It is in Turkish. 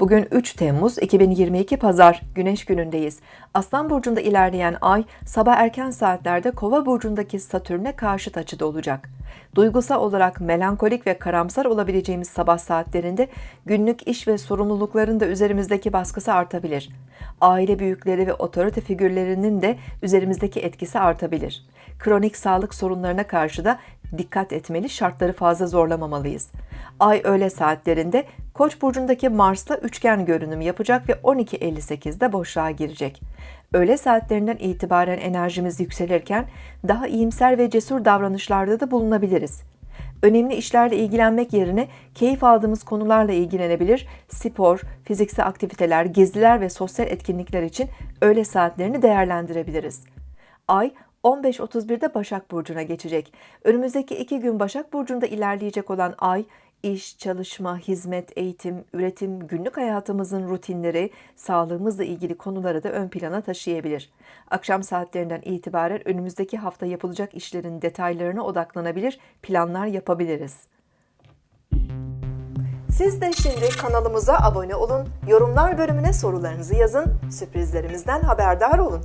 Bugün 3 Temmuz 2022 Pazar Güneş günündeyiz. Aslan burcunda ilerleyen ay sabah erken saatlerde Kova burcundaki Satürn'e karşıt açıda olacak. Duygusal olarak melankolik ve karamsar olabileceğimiz sabah saatlerinde günlük iş ve sorumlulukların da üzerimizdeki baskısı artabilir. Aile büyükleri ve otorite figürlerinin de üzerimizdeki etkisi artabilir. Kronik sağlık sorunlarına karşı da dikkat etmeli, şartları fazla zorlamamalıyız. Ay öğle saatlerinde Koç burcundaki Mars'la üçgen görünüm yapacak ve 12.58'de boşluğa girecek. Öğle saatlerinden itibaren enerjimiz yükselirken daha iyimser ve cesur davranışlarda da bulunabiliriz. Önemli işlerle ilgilenmek yerine keyif aldığımız konularla ilgilenebilir, spor, fiziksel aktiviteler, geziler ve sosyal etkinlikler için öğle saatlerini değerlendirebiliriz. Ay 15.31'de Başak Burcu'na geçecek. Önümüzdeki iki gün Başak Burcu'nda ilerleyecek olan ay, iş, çalışma, hizmet, eğitim, üretim, günlük hayatımızın rutinleri, sağlığımızla ilgili konuları da ön plana taşıyabilir. Akşam saatlerinden itibaren önümüzdeki hafta yapılacak işlerin detaylarına odaklanabilir, planlar yapabiliriz. Siz de şimdi kanalımıza abone olun, yorumlar bölümüne sorularınızı yazın, sürprizlerimizden haberdar olun.